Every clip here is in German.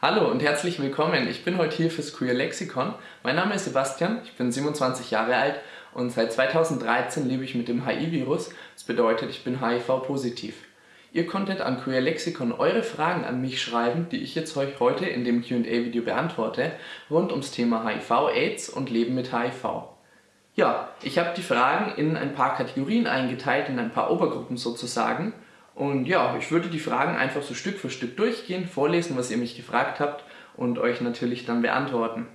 Hallo und herzlich willkommen. Ich bin heute hier fürs Queer Lexikon. Mein Name ist Sebastian, ich bin 27 Jahre alt und seit 2013 lebe ich mit dem HIV-Virus. Das bedeutet, ich bin HIV-positiv. Ihr konntet an Queer Lexikon eure Fragen an mich schreiben, die ich jetzt euch heute in dem Q&A-Video beantworte, rund ums Thema HIV, AIDS und Leben mit HIV. Ja, ich habe die Fragen in ein paar Kategorien eingeteilt, in ein paar Obergruppen sozusagen und ja, ich würde die Fragen einfach so Stück für Stück durchgehen, vorlesen, was ihr mich gefragt habt und euch natürlich dann beantworten.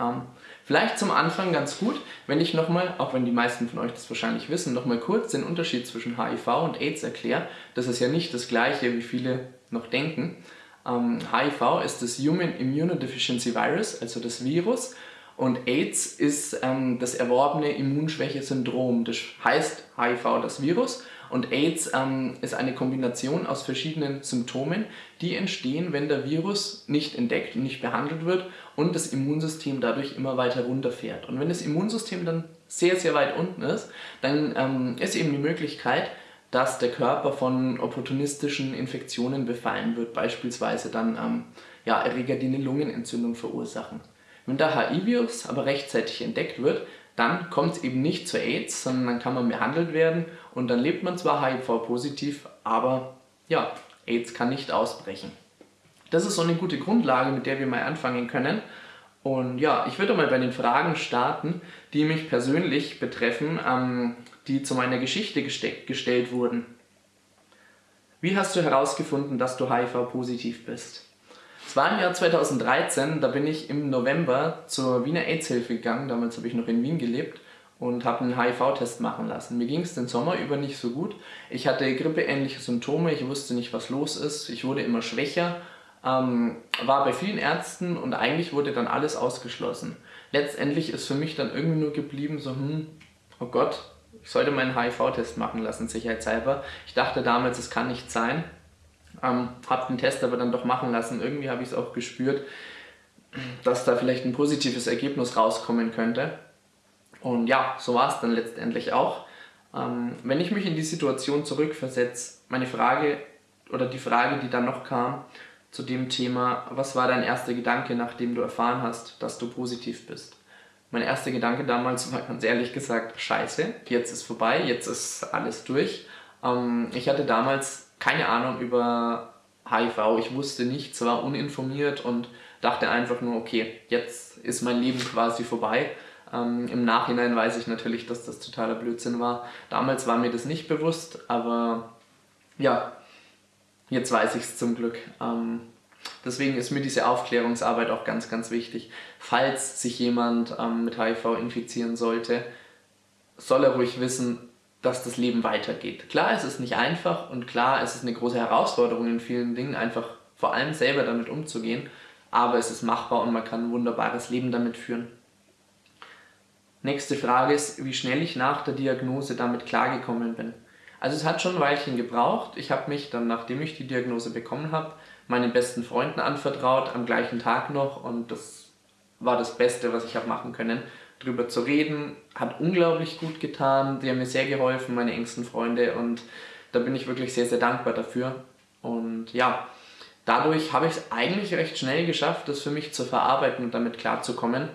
Ähm, vielleicht zum Anfang ganz gut, wenn ich nochmal, auch wenn die meisten von euch das wahrscheinlich wissen, nochmal kurz den Unterschied zwischen HIV und AIDS erkläre. Das ist ja nicht das gleiche, wie viele noch denken. Ähm, HIV ist das Human Immunodeficiency Virus, also das Virus. Und AIDS ist ähm, das erworbene Immunschwäche-Syndrom. Das heißt HIV das Virus und AIDS ähm, ist eine Kombination aus verschiedenen Symptomen, die entstehen, wenn der Virus nicht entdeckt und nicht behandelt wird und das Immunsystem dadurch immer weiter runterfährt. Und wenn das Immunsystem dann sehr, sehr weit unten ist, dann ähm, ist eben die Möglichkeit, dass der Körper von opportunistischen Infektionen befallen wird, beispielsweise dann ähm, ja, Erreger, die eine Lungenentzündung verursachen. Wenn der HIV-Virus aber rechtzeitig entdeckt wird, dann kommt es eben nicht zu AIDS, sondern dann kann man behandelt werden und dann lebt man zwar HIV-positiv, aber ja, AIDS kann nicht ausbrechen. Das ist so eine gute Grundlage, mit der wir mal anfangen können. Und ja, ich würde mal bei den Fragen starten, die mich persönlich betreffen, ähm, die zu meiner Geschichte gestellt wurden. Wie hast du herausgefunden, dass du HIV-positiv bist? Es war im Jahr 2013, da bin ich im November zur Wiener AIDS-Hilfe gegangen, damals habe ich noch in Wien gelebt und habe einen HIV-Test machen lassen. Mir ging es den Sommer über nicht so gut. Ich hatte grippeähnliche Symptome, ich wusste nicht, was los ist, ich wurde immer schwächer, ähm, war bei vielen Ärzten und eigentlich wurde dann alles ausgeschlossen. Letztendlich ist für mich dann irgendwie nur geblieben, so, hm, oh Gott, ich sollte meinen HIV-Test machen lassen, sicherheitshalber. Ich dachte damals, es kann nicht sein. Ähm, habe den Test aber dann doch machen lassen. Irgendwie habe ich es auch gespürt, dass da vielleicht ein positives Ergebnis rauskommen könnte. Und ja, so war es dann letztendlich auch. Ähm, wenn ich mich in die Situation zurückversetze, meine Frage oder die Frage, die dann noch kam zu dem Thema, was war dein erster Gedanke, nachdem du erfahren hast, dass du positiv bist? Mein erster Gedanke damals war ganz ehrlich gesagt, scheiße, jetzt ist vorbei, jetzt ist alles durch. Ähm, ich hatte damals keine Ahnung über HIV. Ich wusste nichts, war uninformiert und dachte einfach nur, okay, jetzt ist mein Leben quasi vorbei. Ähm, Im Nachhinein weiß ich natürlich, dass das totaler Blödsinn war. Damals war mir das nicht bewusst, aber ja, jetzt weiß ich es zum Glück. Ähm, deswegen ist mir diese Aufklärungsarbeit auch ganz, ganz wichtig. Falls sich jemand ähm, mit HIV infizieren sollte, soll er ruhig wissen, dass das Leben weitergeht. Klar, es ist nicht einfach und klar, es ist eine große Herausforderung in vielen Dingen, einfach vor allem selber damit umzugehen, aber es ist machbar und man kann ein wunderbares Leben damit führen. Nächste Frage ist, wie schnell ich nach der Diagnose damit klargekommen bin. Also es hat schon ein Weilchen gebraucht. Ich habe mich dann, nachdem ich die Diagnose bekommen habe, meinen besten Freunden anvertraut, am gleichen Tag noch und das war das Beste, was ich habe machen können drüber zu reden, hat unglaublich gut getan. Die haben mir sehr geholfen, meine engsten Freunde und da bin ich wirklich sehr, sehr dankbar dafür. Und ja, dadurch habe ich es eigentlich recht schnell geschafft, das für mich zu verarbeiten und damit klarzukommen.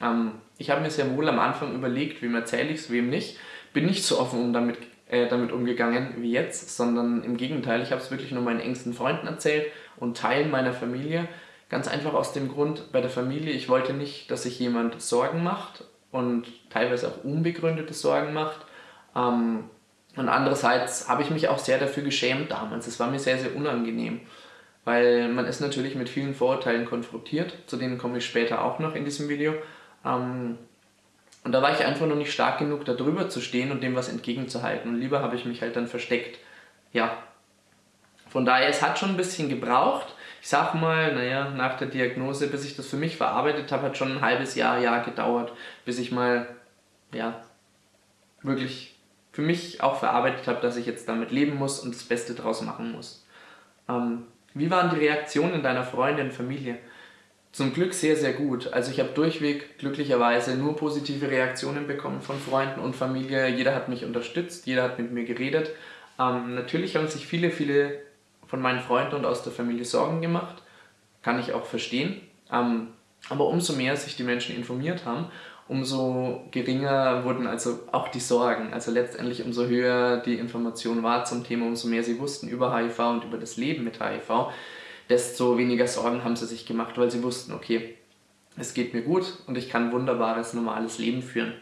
Ähm, ich habe mir sehr wohl am Anfang überlegt, wem erzähle ich es, wem nicht. Bin nicht so offen um damit, äh, damit umgegangen wie jetzt, sondern im Gegenteil, ich habe es wirklich nur meinen engsten Freunden erzählt und Teilen meiner Familie. Ganz einfach aus dem Grund, bei der Familie, ich wollte nicht, dass sich jemand Sorgen macht und teilweise auch unbegründete Sorgen macht. Ähm, und andererseits habe ich mich auch sehr dafür geschämt damals. Es war mir sehr, sehr unangenehm, weil man ist natürlich mit vielen Vorurteilen konfrontiert, zu denen komme ich später auch noch in diesem Video. Ähm, und da war ich einfach noch nicht stark genug, da drüber zu stehen und dem was entgegenzuhalten. Und lieber habe ich mich halt dann versteckt. Ja, von daher, es hat schon ein bisschen gebraucht, ich sag mal, naja, nach der Diagnose, bis ich das für mich verarbeitet habe, hat schon ein halbes Jahr, Jahr gedauert, bis ich mal, ja, wirklich für mich auch verarbeitet habe, dass ich jetzt damit leben muss und das Beste draus machen muss. Ähm, wie waren die Reaktionen deiner Freunde und Familie? Zum Glück sehr, sehr gut. Also ich habe durchweg glücklicherweise nur positive Reaktionen bekommen von Freunden und Familie. Jeder hat mich unterstützt, jeder hat mit mir geredet. Ähm, natürlich haben sich viele, viele von meinen Freunden und aus der Familie Sorgen gemacht. kann ich auch verstehen. Ähm, aber umso mehr sich die Menschen informiert haben, umso geringer wurden also auch die Sorgen. Also letztendlich umso höher die Information war zum Thema, umso mehr sie wussten über HIV und über das Leben mit HIV, desto weniger Sorgen haben sie sich gemacht, weil sie wussten, okay, es geht mir gut und ich kann ein wunderbares, normales Leben führen.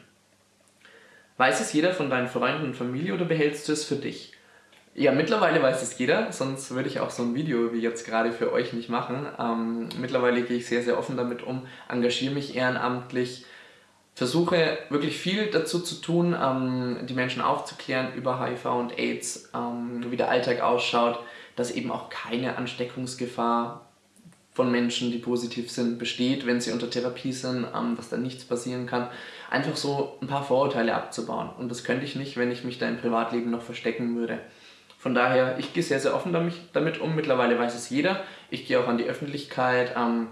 Weiß es jeder von deinen Freunden und Familie oder behältst du es für dich? Ja, mittlerweile weiß es jeder, sonst würde ich auch so ein Video wie jetzt gerade für euch nicht machen. Ähm, mittlerweile gehe ich sehr, sehr offen damit um, engagiere mich ehrenamtlich, versuche wirklich viel dazu zu tun, ähm, die Menschen aufzuklären über HIV und AIDS, ähm, wie der Alltag ausschaut, dass eben auch keine Ansteckungsgefahr von Menschen, die positiv sind, besteht, wenn sie unter Therapie sind, ähm, dass da nichts passieren kann. Einfach so ein paar Vorurteile abzubauen. Und das könnte ich nicht, wenn ich mich da im Privatleben noch verstecken würde. Von daher, ich gehe sehr, sehr offen damit um. Mittlerweile weiß es jeder. Ich gehe auch an die Öffentlichkeit. Ähm,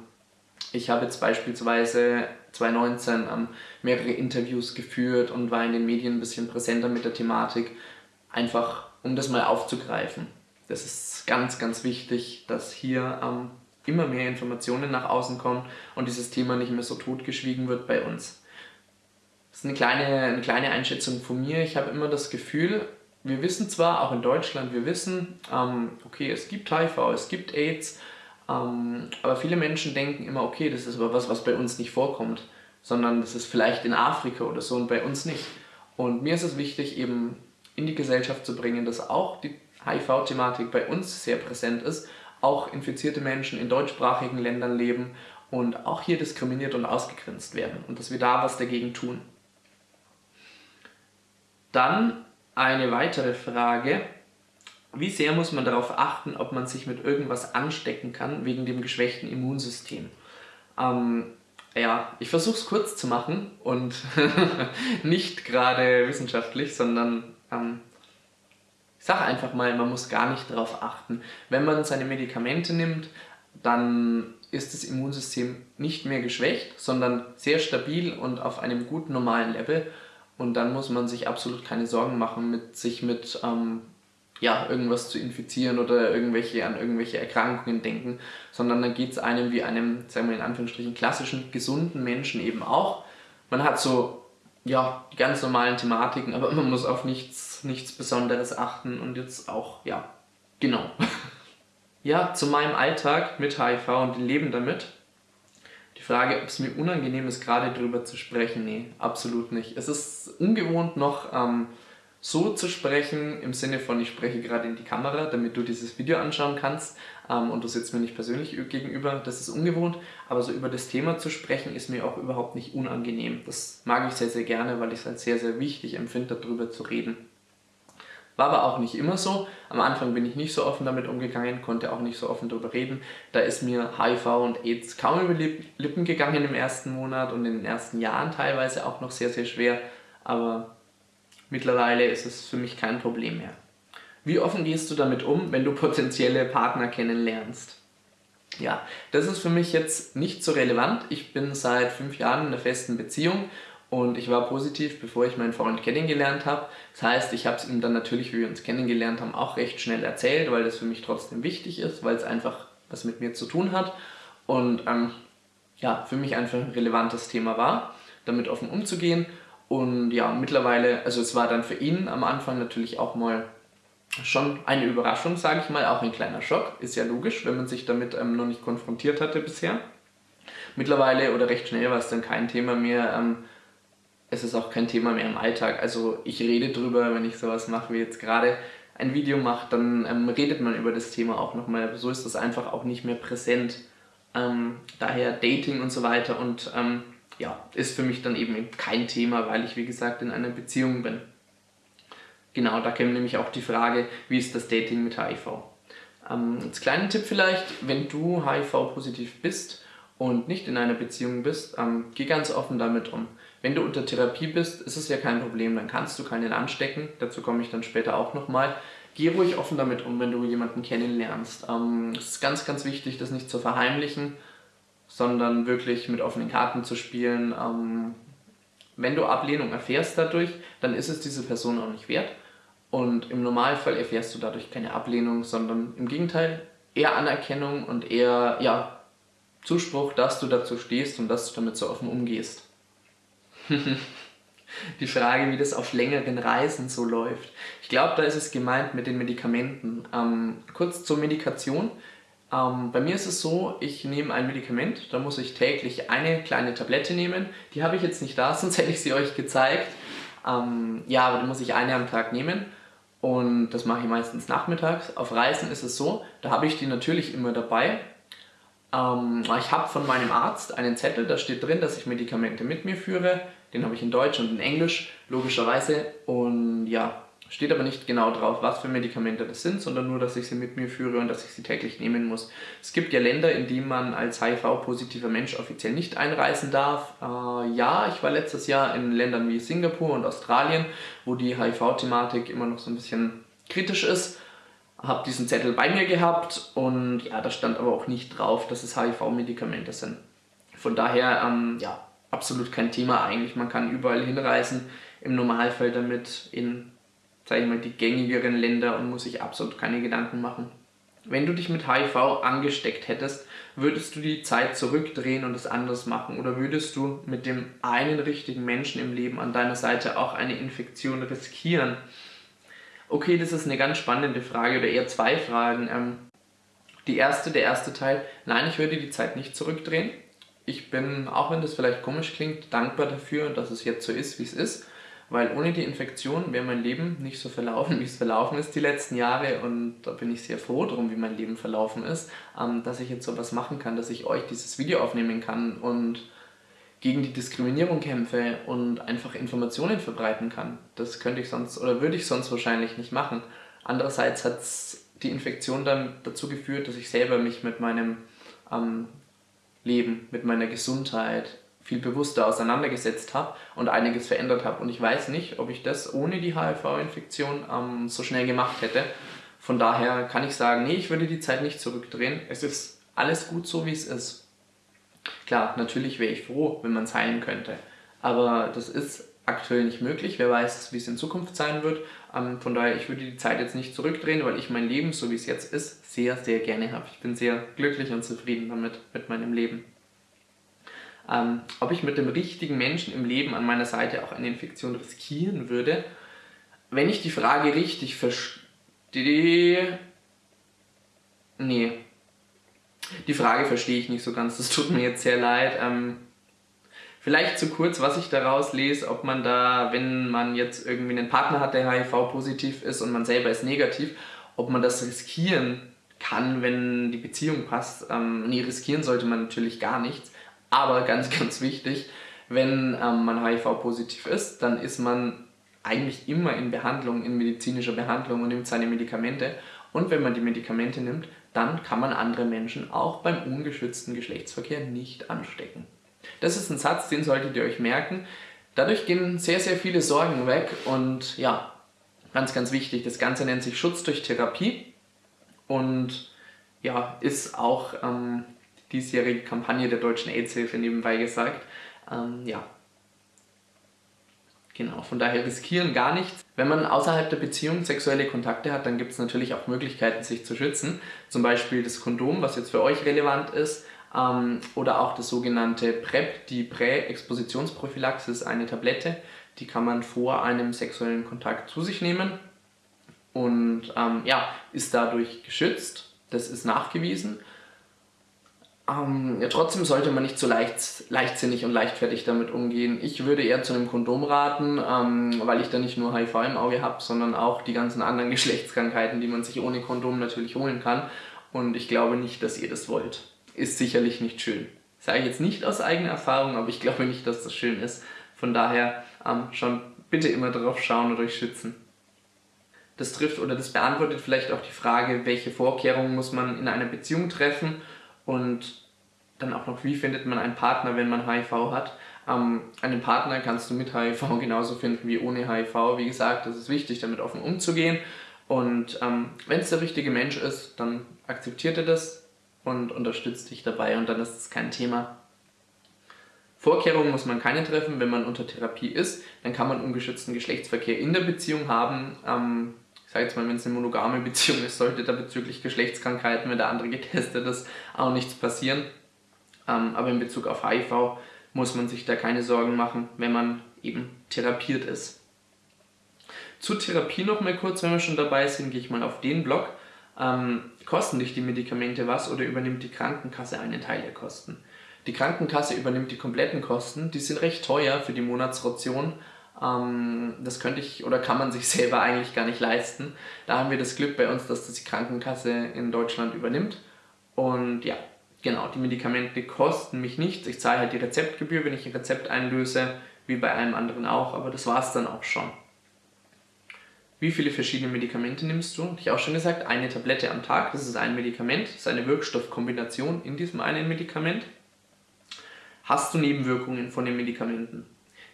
ich habe jetzt beispielsweise 2019 ähm, mehrere Interviews geführt und war in den Medien ein bisschen präsenter mit der Thematik, einfach um das mal aufzugreifen. Das ist ganz, ganz wichtig, dass hier ähm, immer mehr Informationen nach außen kommen und dieses Thema nicht mehr so totgeschwiegen wird bei uns. Das ist eine kleine, eine kleine Einschätzung von mir. Ich habe immer das Gefühl, wir wissen zwar, auch in Deutschland, wir wissen, ähm, okay, es gibt HIV, es gibt AIDS, ähm, aber viele Menschen denken immer, okay, das ist aber was, was bei uns nicht vorkommt, sondern das ist vielleicht in Afrika oder so und bei uns nicht. Und mir ist es wichtig, eben in die Gesellschaft zu bringen, dass auch die HIV-Thematik bei uns sehr präsent ist, auch infizierte Menschen in deutschsprachigen Ländern leben und auch hier diskriminiert und ausgegrenzt werden und dass wir da was dagegen tun. Dann eine weitere Frage. Wie sehr muss man darauf achten, ob man sich mit irgendwas anstecken kann wegen dem geschwächten Immunsystem? Ähm, ja, ich versuche es kurz zu machen und nicht gerade wissenschaftlich, sondern ähm, sage einfach mal, man muss gar nicht darauf achten. Wenn man seine Medikamente nimmt, dann ist das Immunsystem nicht mehr geschwächt, sondern sehr stabil und auf einem guten normalen Level. Und dann muss man sich absolut keine Sorgen machen, mit sich mit ähm, ja, irgendwas zu infizieren oder irgendwelche, an irgendwelche Erkrankungen denken, sondern dann geht es einem wie einem, sagen wir in Anführungsstrichen, klassischen, gesunden Menschen eben auch. Man hat so, ja, die ganz normalen Thematiken, aber man muss auf nichts, nichts Besonderes achten und jetzt auch, ja, genau. ja, zu meinem Alltag mit HIV und dem Leben damit. Die Frage, ob es mir unangenehm ist, gerade darüber zu sprechen, nee, absolut nicht. Es ist ungewohnt noch ähm, so zu sprechen, im Sinne von, ich spreche gerade in die Kamera, damit du dieses Video anschauen kannst ähm, und du sitzt mir nicht persönlich gegenüber, das ist ungewohnt, aber so über das Thema zu sprechen ist mir auch überhaupt nicht unangenehm. Das mag ich sehr, sehr gerne, weil ich es als sehr, sehr wichtig empfinde, darüber zu reden. War aber auch nicht immer so. Am Anfang bin ich nicht so offen damit umgegangen, konnte auch nicht so offen darüber reden. Da ist mir HIV und AIDS kaum über die Lippen gegangen im ersten Monat und in den ersten Jahren teilweise auch noch sehr, sehr schwer. Aber mittlerweile ist es für mich kein Problem mehr. Wie offen gehst du damit um, wenn du potenzielle Partner kennenlernst? Ja, das ist für mich jetzt nicht so relevant. Ich bin seit fünf Jahren in einer festen Beziehung und ich war positiv, bevor ich meinen Freund kennengelernt habe. Das heißt, ich habe es ihm dann natürlich, wie wir uns kennengelernt haben, auch recht schnell erzählt, weil das für mich trotzdem wichtig ist, weil es einfach was mit mir zu tun hat. Und ähm, ja, für mich einfach ein relevantes Thema war, damit offen umzugehen. Und ja, mittlerweile, also es war dann für ihn am Anfang natürlich auch mal schon eine Überraschung, sage ich mal, auch ein kleiner Schock. Ist ja logisch, wenn man sich damit ähm, noch nicht konfrontiert hatte bisher. Mittlerweile oder recht schnell war es dann kein Thema mehr, ähm, es ist auch kein Thema mehr im Alltag. Also ich rede drüber, wenn ich sowas mache wie jetzt gerade ein Video mache, dann ähm, redet man über das Thema auch nochmal. So ist das einfach auch nicht mehr präsent. Ähm, daher Dating und so weiter und ähm, ja, ist für mich dann eben kein Thema, weil ich wie gesagt in einer Beziehung bin. Genau, da käme nämlich auch die Frage, wie ist das Dating mit HIV? Ähm, als kleinen Tipp vielleicht, wenn du HIV-positiv bist und nicht in einer Beziehung bist, ähm, geh ganz offen damit um. Wenn du unter Therapie bist, ist es ja kein Problem, dann kannst du keinen anstecken. Dazu komme ich dann später auch nochmal. Geh ruhig offen damit um, wenn du jemanden kennenlernst. Ähm, es ist ganz, ganz wichtig, das nicht zu verheimlichen, sondern wirklich mit offenen Karten zu spielen. Ähm, wenn du Ablehnung erfährst dadurch, dann ist es diese Person auch nicht wert. Und im Normalfall erfährst du dadurch keine Ablehnung, sondern im Gegenteil eher Anerkennung und eher ja, Zuspruch, dass du dazu stehst und dass du damit so offen umgehst. die Frage, wie das auf längeren Reisen so läuft. Ich glaube, da ist es gemeint mit den Medikamenten. Ähm, kurz zur Medikation. Ähm, bei mir ist es so, ich nehme ein Medikament, da muss ich täglich eine kleine Tablette nehmen. Die habe ich jetzt nicht da, sonst hätte ich sie euch gezeigt. Ähm, ja, aber da muss ich eine am Tag nehmen und das mache ich meistens nachmittags. Auf Reisen ist es so, da habe ich die natürlich immer dabei. Ähm, ich habe von meinem Arzt einen Zettel, da steht drin, dass ich Medikamente mit mir führe. Den habe ich in Deutsch und in Englisch, logischerweise. Und ja, Steht aber nicht genau drauf, was für Medikamente das sind, sondern nur, dass ich sie mit mir führe und dass ich sie täglich nehmen muss. Es gibt ja Länder, in denen man als HIV-positiver Mensch offiziell nicht einreisen darf. Äh, ja, ich war letztes Jahr in Ländern wie Singapur und Australien, wo die HIV-Thematik immer noch so ein bisschen kritisch ist. Habe diesen Zettel bei mir gehabt und ja, da stand aber auch nicht drauf, dass es HIV-Medikamente sind. Von daher, ähm, ja, absolut kein Thema eigentlich. Man kann überall hinreisen, im Normalfall damit in sage ich mal, die gängigeren Länder und muss sich absolut keine Gedanken machen. Wenn du dich mit HIV angesteckt hättest, würdest du die Zeit zurückdrehen und es anders machen? Oder würdest du mit dem einen richtigen Menschen im Leben an deiner Seite auch eine Infektion riskieren? Okay, das ist eine ganz spannende Frage oder eher zwei Fragen. Ähm, die erste, der erste Teil, nein, ich würde die Zeit nicht zurückdrehen. Ich bin, auch wenn das vielleicht komisch klingt, dankbar dafür, dass es jetzt so ist, wie es ist weil ohne die Infektion wäre mein Leben nicht so verlaufen, wie es verlaufen ist die letzten Jahre und da bin ich sehr froh drum, wie mein Leben verlaufen ist, ähm, dass ich jetzt sowas machen kann, dass ich euch dieses Video aufnehmen kann und gegen die Diskriminierung kämpfe und einfach Informationen verbreiten kann. Das könnte ich sonst oder würde ich sonst wahrscheinlich nicht machen. Andererseits hat die Infektion dann dazu geführt, dass ich selber mich mit meinem ähm, Leben, mit meiner Gesundheit, viel bewusster auseinandergesetzt habe und einiges verändert habe. Und ich weiß nicht, ob ich das ohne die HIV-Infektion ähm, so schnell gemacht hätte. Von daher kann ich sagen, nee, ich würde die Zeit nicht zurückdrehen. Es ist alles gut so, wie es ist. Klar, natürlich wäre ich froh, wenn man es heilen könnte. Aber das ist aktuell nicht möglich. Wer weiß, wie es in Zukunft sein wird. Ähm, von daher, ich würde die Zeit jetzt nicht zurückdrehen, weil ich mein Leben, so wie es jetzt ist, sehr, sehr gerne habe. Ich bin sehr glücklich und zufrieden damit, mit meinem Leben ähm, ob ich mit dem richtigen Menschen im Leben an meiner Seite auch eine Infektion riskieren würde. Wenn ich die Frage richtig verstehe... Nee. Die Frage verstehe ich nicht so ganz, das tut mir jetzt sehr leid. Ähm, vielleicht zu kurz, was ich daraus lese, ob man da, wenn man jetzt irgendwie einen Partner hat, der HIV-positiv ist und man selber ist negativ, ob man das riskieren kann, wenn die Beziehung passt. Ähm, nee, riskieren sollte man natürlich gar nichts. Aber ganz, ganz wichtig, wenn ähm, man HIV-positiv ist, dann ist man eigentlich immer in Behandlung, in medizinischer Behandlung und nimmt seine Medikamente. Und wenn man die Medikamente nimmt, dann kann man andere Menschen auch beim ungeschützten Geschlechtsverkehr nicht anstecken. Das ist ein Satz, den solltet ihr euch merken. Dadurch gehen sehr, sehr viele Sorgen weg und ja, ganz, ganz wichtig, das Ganze nennt sich Schutz durch Therapie und ja, ist auch ähm, diesjährige Kampagne der Deutschen AIDS-Hilfe nebenbei gesagt. Ähm, ja, Genau, von daher riskieren gar nichts. Wenn man außerhalb der Beziehung sexuelle Kontakte hat, dann gibt es natürlich auch Möglichkeiten, sich zu schützen. Zum Beispiel das Kondom, was jetzt für euch relevant ist, ähm, oder auch das sogenannte PrEP, die Prä-Expositionsprophylaxis, eine Tablette, die kann man vor einem sexuellen Kontakt zu sich nehmen und ähm, ja, ist dadurch geschützt. Das ist nachgewiesen. Ähm, ja, trotzdem sollte man nicht so leicht, leichtsinnig und leichtfertig damit umgehen. Ich würde eher zu einem Kondom raten, ähm, weil ich da nicht nur HIV im Auge habe, sondern auch die ganzen anderen Geschlechtskrankheiten, die man sich ohne Kondom natürlich holen kann. Und ich glaube nicht, dass ihr das wollt. Ist sicherlich nicht schön. Sage ich jetzt nicht aus eigener Erfahrung, aber ich glaube nicht, dass das schön ist. Von daher ähm, schon bitte immer darauf schauen und euch schützen. Das trifft oder das beantwortet vielleicht auch die Frage, welche Vorkehrungen muss man in einer Beziehung treffen und dann auch noch, wie findet man einen Partner, wenn man HIV hat. Ähm, einen Partner kannst du mit HIV genauso finden wie ohne HIV. Wie gesagt, es ist wichtig, damit offen umzugehen. Und ähm, wenn es der richtige Mensch ist, dann akzeptiert er das und unterstützt dich dabei und dann ist es kein Thema. Vorkehrungen muss man keine treffen, wenn man unter Therapie ist, dann kann man ungeschützten Geschlechtsverkehr in der Beziehung haben. Ähm, sage jetzt mal, wenn es eine monogame Beziehung ist, sollte da bezüglich Geschlechtskrankheiten, wenn der andere getestet ist, auch nichts passieren. Ähm, aber in Bezug auf HIV muss man sich da keine Sorgen machen, wenn man eben therapiert ist. Zur Therapie noch mal kurz, wenn wir schon dabei sind, gehe ich mal auf den Blog. Ähm, kosten dich die Medikamente was oder übernimmt die Krankenkasse einen Teil der Kosten? Die Krankenkasse übernimmt die kompletten Kosten, die sind recht teuer für die Monatsration. Ähm, das könnte ich oder kann man sich selber eigentlich gar nicht leisten. Da haben wir das Glück bei uns, dass das die Krankenkasse in Deutschland übernimmt. Und ja, genau, die Medikamente kosten mich nichts. Ich zahle halt die Rezeptgebühr, wenn ich ein Rezept einlöse, wie bei einem anderen auch, aber das war es dann auch schon. Wie viele verschiedene Medikamente nimmst du? Habe ich auch schon gesagt, eine Tablette am Tag, das ist ein Medikament, das ist eine Wirkstoffkombination in diesem einen Medikament. Hast du Nebenwirkungen von den Medikamenten?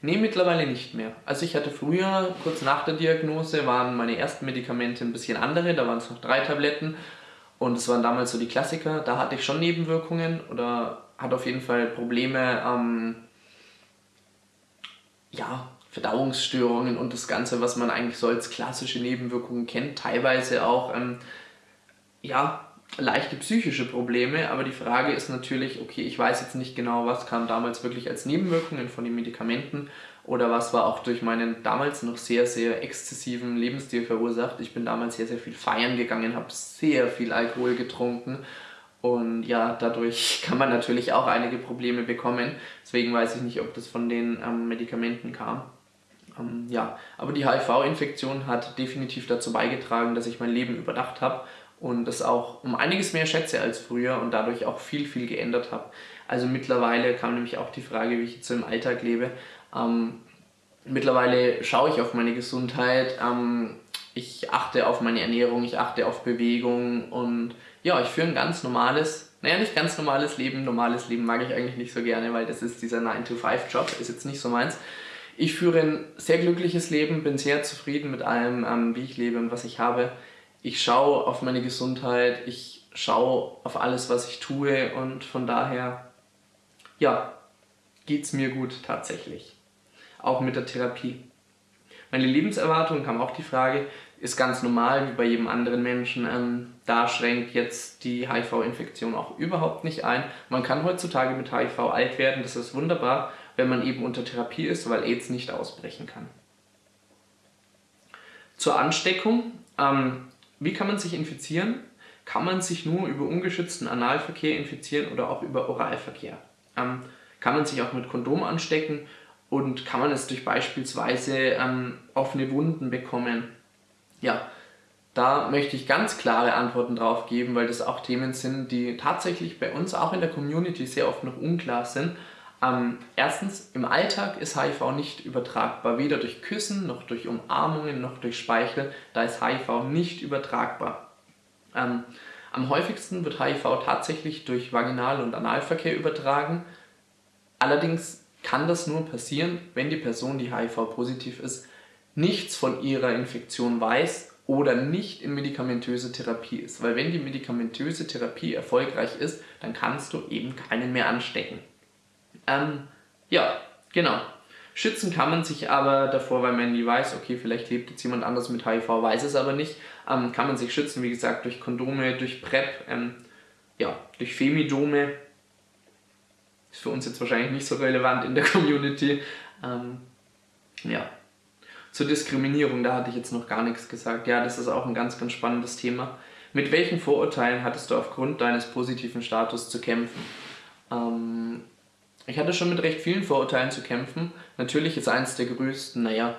Nee, mittlerweile nicht mehr. Also ich hatte früher, kurz nach der Diagnose, waren meine ersten Medikamente ein bisschen andere, da waren es noch drei Tabletten. Und es waren damals so die Klassiker, da hatte ich schon Nebenwirkungen oder hatte auf jeden Fall Probleme, ähm, ja, Verdauungsstörungen und das Ganze, was man eigentlich so als klassische Nebenwirkungen kennt, teilweise auch ähm, ja, leichte psychische Probleme, aber die Frage ist natürlich, okay, ich weiß jetzt nicht genau, was kam damals wirklich als Nebenwirkungen von den Medikamenten oder was war auch durch meinen damals noch sehr, sehr exzessiven Lebensstil verursacht. Ich bin damals sehr, sehr viel feiern gegangen, habe sehr viel Alkohol getrunken und ja, dadurch kann man natürlich auch einige Probleme bekommen. Deswegen weiß ich nicht, ob das von den ähm, Medikamenten kam. Ähm, ja, aber die HIV-Infektion hat definitiv dazu beigetragen, dass ich mein Leben überdacht habe und das auch um einiges mehr schätze als früher und dadurch auch viel, viel geändert habe. Also mittlerweile kam nämlich auch die Frage, wie ich jetzt so im Alltag lebe. Ähm, mittlerweile schaue ich auf meine Gesundheit, ähm, ich achte auf meine Ernährung, ich achte auf Bewegung und ja, ich führe ein ganz normales, naja, nicht ganz normales Leben, normales Leben mag ich eigentlich nicht so gerne, weil das ist dieser 9-to-5-Job, ist jetzt nicht so meins. Ich führe ein sehr glückliches Leben, bin sehr zufrieden mit allem, ähm, wie ich lebe und was ich habe ich schaue auf meine Gesundheit, ich schaue auf alles, was ich tue und von daher, ja, geht es mir gut tatsächlich. Auch mit der Therapie. Meine Lebenserwartung kam auch die Frage, ist ganz normal wie bei jedem anderen Menschen. Ähm, da schränkt jetzt die HIV-Infektion auch überhaupt nicht ein. Man kann heutzutage mit HIV alt werden, das ist wunderbar, wenn man eben unter Therapie ist, weil AIDS nicht ausbrechen kann. Zur Ansteckung. Ähm, wie kann man sich infizieren? Kann man sich nur über ungeschützten Analverkehr infizieren oder auch über Oralverkehr? Ähm, kann man sich auch mit Kondom anstecken und kann man es durch beispielsweise ähm, offene Wunden bekommen? Ja, da möchte ich ganz klare Antworten drauf geben, weil das auch Themen sind, die tatsächlich bei uns auch in der Community sehr oft noch unklar sind ähm, erstens, im Alltag ist HIV nicht übertragbar, weder durch Küssen, noch durch Umarmungen, noch durch Speichel. Da ist HIV nicht übertragbar. Ähm, am häufigsten wird HIV tatsächlich durch Vaginal- und Analverkehr übertragen. Allerdings kann das nur passieren, wenn die Person, die HIV-positiv ist, nichts von ihrer Infektion weiß oder nicht in medikamentöse Therapie ist. Weil wenn die medikamentöse Therapie erfolgreich ist, dann kannst du eben keinen mehr anstecken. Ähm, ja, genau. Schützen kann man sich aber davor, weil man nie weiß, okay, vielleicht lebt jetzt jemand anders mit HIV, weiß es aber nicht, ähm, kann man sich schützen, wie gesagt, durch Kondome, durch PrEP, ähm, ja, durch Femidome. Ist für uns jetzt wahrscheinlich nicht so relevant in der Community. Ähm, ja. Zur Diskriminierung, da hatte ich jetzt noch gar nichts gesagt. Ja, das ist auch ein ganz, ganz spannendes Thema. Mit welchen Vorurteilen hattest du aufgrund deines positiven Status zu kämpfen? Ähm, ich hatte schon mit recht vielen Vorurteilen zu kämpfen. Natürlich ist eins der größten, naja,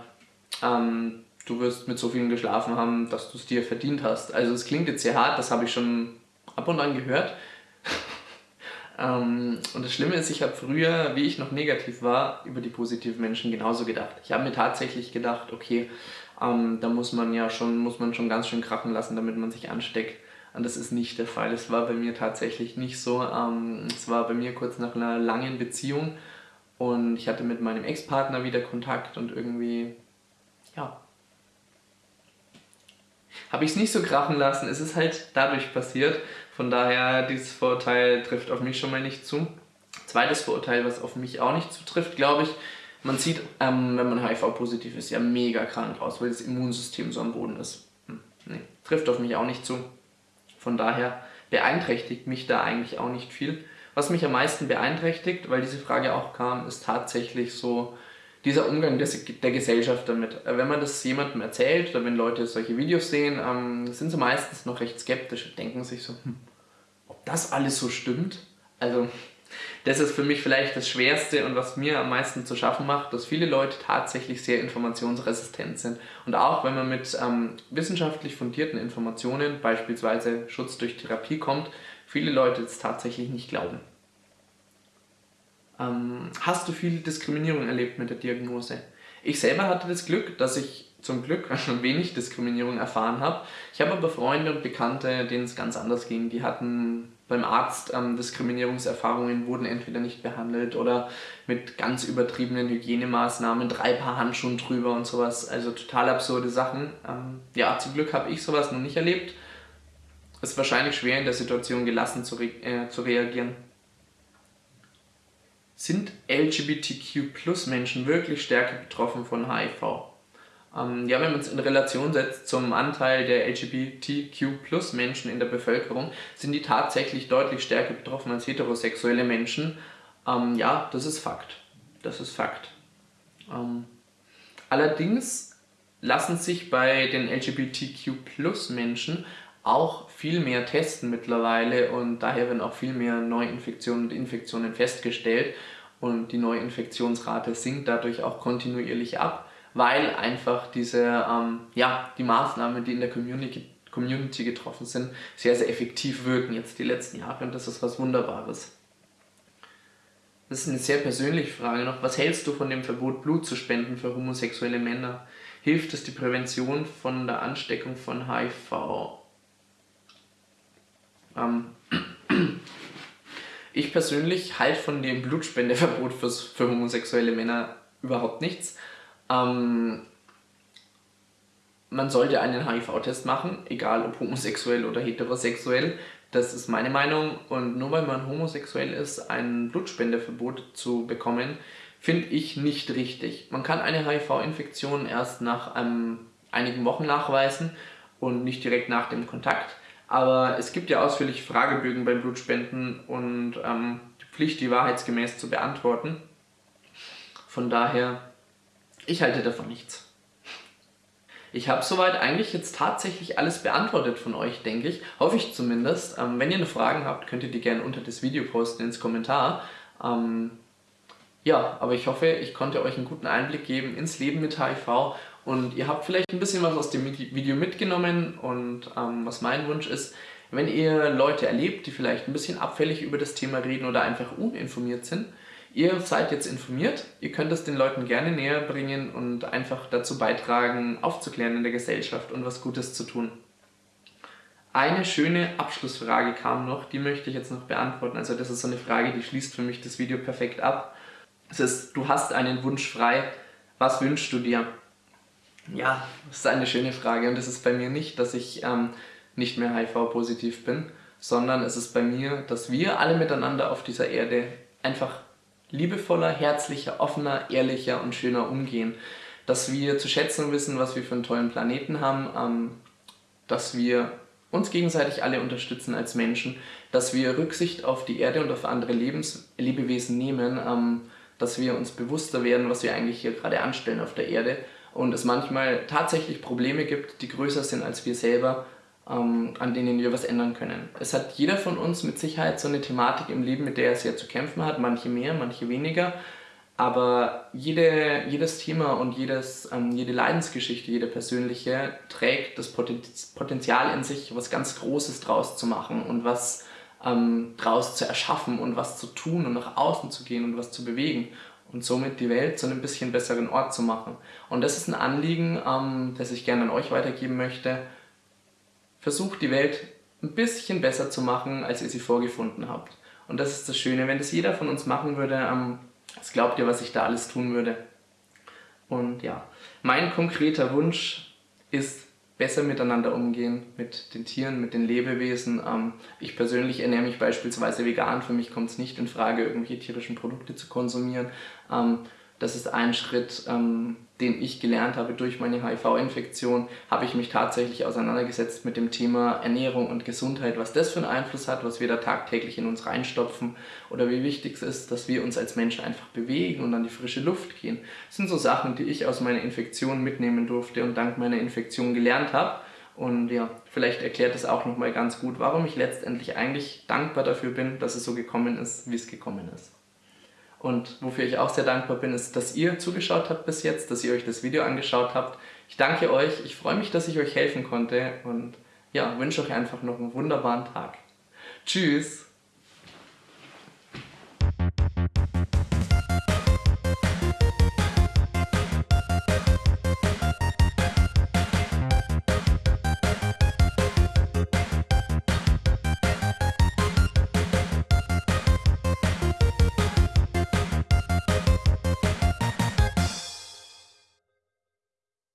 ähm, du wirst mit so vielen geschlafen haben, dass du es dir verdient hast. Also es klingt jetzt sehr hart, das habe ich schon ab und an gehört. ähm, und das Schlimme ist, ich habe früher, wie ich noch negativ war, über die positiven Menschen genauso gedacht. Ich habe mir tatsächlich gedacht, okay, ähm, da muss man ja schon, muss man schon ganz schön krachen lassen, damit man sich ansteckt. Und das ist nicht der Fall. Es war bei mir tatsächlich nicht so. Ähm, es war bei mir kurz nach einer langen Beziehung und ich hatte mit meinem Ex-Partner wieder Kontakt und irgendwie, ja, habe ich es nicht so krachen lassen. Es ist halt dadurch passiert. Von daher, dieses Vorurteil trifft auf mich schon mal nicht zu. Zweites Vorurteil, was auf mich auch nicht zutrifft, glaube ich, man sieht, ähm, wenn man HIV-positiv ist, ja mega krank aus, weil das Immunsystem so am Boden ist. Hm, nee, trifft auf mich auch nicht zu. Von daher beeinträchtigt mich da eigentlich auch nicht viel. Was mich am meisten beeinträchtigt, weil diese Frage auch kam, ist tatsächlich so dieser Umgang des, der Gesellschaft damit. Äh, wenn man das jemandem erzählt oder wenn Leute solche Videos sehen, ähm, sind sie meistens noch recht skeptisch und denken sich so, hm, ob das alles so stimmt? Also das ist für mich vielleicht das Schwerste und was mir am meisten zu schaffen macht, dass viele Leute tatsächlich sehr informationsresistent sind. Und auch wenn man mit ähm, wissenschaftlich fundierten Informationen, beispielsweise Schutz durch Therapie kommt, viele Leute es tatsächlich nicht glauben. Ähm, hast du viel Diskriminierung erlebt mit der Diagnose? Ich selber hatte das Glück, dass ich zum Glück wenig Diskriminierung erfahren habe. Ich habe aber Freunde und Bekannte, denen es ganz anders ging. Die hatten beim Arzt ähm, Diskriminierungserfahrungen, wurden entweder nicht behandelt oder mit ganz übertriebenen Hygienemaßnahmen, drei Paar Handschuhen drüber und sowas. Also total absurde Sachen. Ähm, ja, zum Glück habe ich sowas noch nicht erlebt. Es ist wahrscheinlich schwer in der Situation gelassen zu, re äh, zu reagieren. Sind LGBTQ-Plus-Menschen wirklich stärker betroffen von HIV? Ähm, ja, wenn man es in Relation setzt zum Anteil der LGBTQ-Plus-Menschen in der Bevölkerung, sind die tatsächlich deutlich stärker betroffen als heterosexuelle Menschen. Ähm, ja, das ist Fakt. Das ist Fakt. Ähm, allerdings lassen sich bei den LGBTQ-Plus-Menschen auch viel mehr testen mittlerweile und daher werden auch viel mehr Neuinfektionen und Infektionen festgestellt und die Neuinfektionsrate sinkt dadurch auch kontinuierlich ab weil einfach diese, ähm, ja, die Maßnahmen, die in der Community, Community getroffen sind, sehr, sehr effektiv wirken jetzt die letzten Jahre und das ist was Wunderbares. Das ist eine sehr persönliche Frage noch. Was hältst du von dem Verbot, Blut zu spenden für homosexuelle Männer? Hilft es die Prävention von der Ansteckung von HIV? Ähm, ich persönlich halte von dem Blutspendeverbot für homosexuelle Männer überhaupt nichts. Ähm, man sollte einen HIV-Test machen, egal ob homosexuell oder heterosexuell. Das ist meine Meinung. Und nur weil man homosexuell ist, ein Blutspendeverbot zu bekommen, finde ich nicht richtig. Man kann eine HIV-Infektion erst nach ähm, einigen Wochen nachweisen und nicht direkt nach dem Kontakt. Aber es gibt ja ausführliche Fragebögen beim Blutspenden und ähm, die Pflicht, die wahrheitsgemäß zu beantworten. Von daher ich halte davon nichts. Ich habe soweit eigentlich jetzt tatsächlich alles beantwortet von euch, denke ich. Hoffe ich zumindest. Ähm, wenn ihr noch Fragen habt, könnt ihr die gerne unter das Video posten ins Kommentar. Ähm, ja, aber ich hoffe, ich konnte euch einen guten Einblick geben ins Leben mit HIV und ihr habt vielleicht ein bisschen was aus dem Video mitgenommen und ähm, was mein Wunsch ist, wenn ihr Leute erlebt, die vielleicht ein bisschen abfällig über das Thema reden oder einfach uninformiert sind, Ihr seid jetzt informiert, ihr könnt es den Leuten gerne näher bringen und einfach dazu beitragen, aufzuklären in der Gesellschaft und was Gutes zu tun. Eine schöne Abschlussfrage kam noch, die möchte ich jetzt noch beantworten. Also das ist so eine Frage, die schließt für mich das Video perfekt ab. Es ist, du hast einen Wunsch frei, was wünschst du dir? Ja, das ist eine schöne Frage und es ist bei mir nicht, dass ich ähm, nicht mehr HIV-positiv bin, sondern es ist bei mir, dass wir alle miteinander auf dieser Erde einfach liebevoller, herzlicher, offener, ehrlicher und schöner umgehen. Dass wir zu schätzen wissen, was wir für einen tollen Planeten haben, ähm, dass wir uns gegenseitig alle unterstützen als Menschen, dass wir Rücksicht auf die Erde und auf andere Lebens Lebewesen nehmen, ähm, dass wir uns bewusster werden, was wir eigentlich hier gerade anstellen auf der Erde und es manchmal tatsächlich Probleme gibt, die größer sind als wir selber ähm, an denen wir was ändern können. Es hat jeder von uns mit Sicherheit so eine Thematik im Leben, mit der er sehr zu kämpfen hat, manche mehr, manche weniger. Aber jede, jedes Thema und jedes, ähm, jede Leidensgeschichte, jede persönliche, trägt das Potenzial in sich, was ganz Großes draus zu machen und was ähm, draus zu erschaffen und was zu tun und nach außen zu gehen und was zu bewegen und somit die Welt zu einem bisschen besseren Ort zu machen. Und das ist ein Anliegen, ähm, das ich gerne an euch weitergeben möchte versucht die Welt ein bisschen besser zu machen, als ihr sie vorgefunden habt. Und das ist das Schöne, wenn das jeder von uns machen würde, ähm, was glaubt ihr, was ich da alles tun würde? Und ja, mein konkreter Wunsch ist, besser miteinander umgehen mit den Tieren, mit den Lebewesen. Ähm, ich persönlich ernähre mich beispielsweise vegan, für mich kommt es nicht in Frage, irgendwelche tierischen Produkte zu konsumieren. Ähm, Das ist ein Schritt, ähm, den ich gelernt habe durch meine HIV-Infektion, habe ich mich tatsächlich auseinandergesetzt mit dem Thema Ernährung und Gesundheit, was das für einen Einfluss hat, was wir da tagtäglich in uns reinstopfen oder wie wichtig es ist, dass wir uns als Menschen einfach bewegen und an die frische Luft gehen. Das sind so Sachen, die ich aus meiner Infektion mitnehmen durfte und dank meiner Infektion gelernt habe. Und ja, vielleicht erklärt es auch nochmal ganz gut, warum ich letztendlich eigentlich dankbar dafür bin, dass es so gekommen ist, wie es gekommen ist. Und wofür ich auch sehr dankbar bin, ist, dass ihr zugeschaut habt bis jetzt, dass ihr euch das Video angeschaut habt. Ich danke euch, ich freue mich, dass ich euch helfen konnte und ja, wünsche euch einfach noch einen wunderbaren Tag. Tschüss!